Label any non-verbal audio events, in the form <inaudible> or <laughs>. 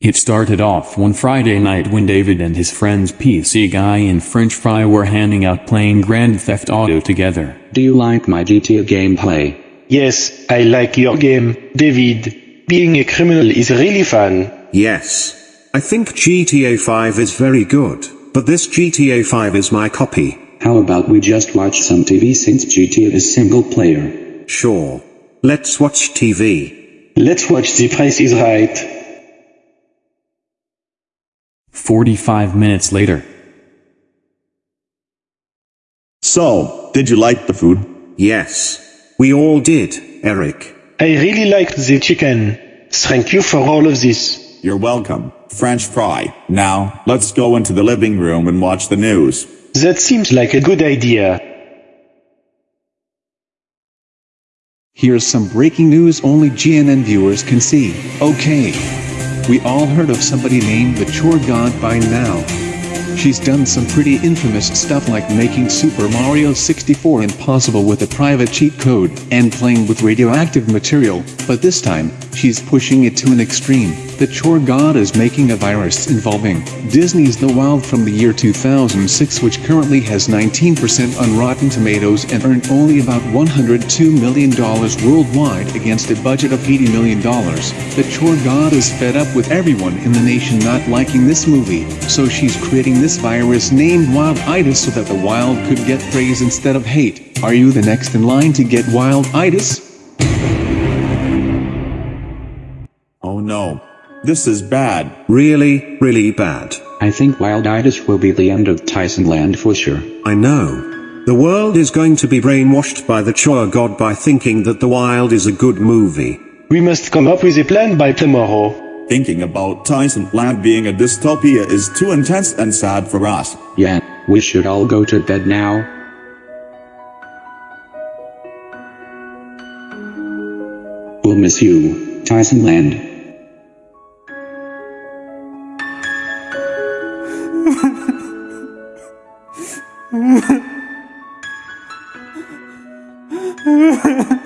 It started off one Friday night when David and his friends PC Guy and French Fry were hanging out playing Grand Theft Auto together. Do you like my GTA gameplay? Yes, I like your game, David. Being a criminal is really fun. Yes. I think GTA 5 is very good, but this GTA 5 is my copy. How about we just watch some TV since GTA is single player? Sure. Let's watch TV. Let's watch The Price is Right. 45 minutes later. So, did you like the food? Yes. We all did, Eric. I really liked the chicken. Thank you for all of this. You're welcome. French fry. Now, let's go into the living room and watch the news. That seems like a good idea. Here's some breaking news only GNN viewers can see. Okay. We all heard of somebody named the Chore God by now. She's done some pretty infamous stuff like making Super Mario 64 impossible with a private cheat code and playing with radioactive material, but this time, she's pushing it to an extreme. The Chore God is making a virus involving Disney's The Wild from the year 2006 which currently has 19% on Rotten Tomatoes and earned only about $102 million worldwide against a budget of $80 million. The Chore God is fed up with everyone in the nation not liking this movie, so she's creating this virus named Wild-itis so that the wild could get praise instead of hate. Are you the next in line to get Wild-itis? Oh no. This is bad. Really, really bad. I think Wild-itis will be the end of Tyson Land for sure. I know. The world is going to be brainwashed by the Chore God by thinking that The Wild is a good movie. We must come up with a plan by tomorrow. Thinking about Tyson Land being a dystopia is too intense and sad for us. Yeah, we should all go to bed now. We'll miss you, Tyson Land. Mm-hmm. <laughs>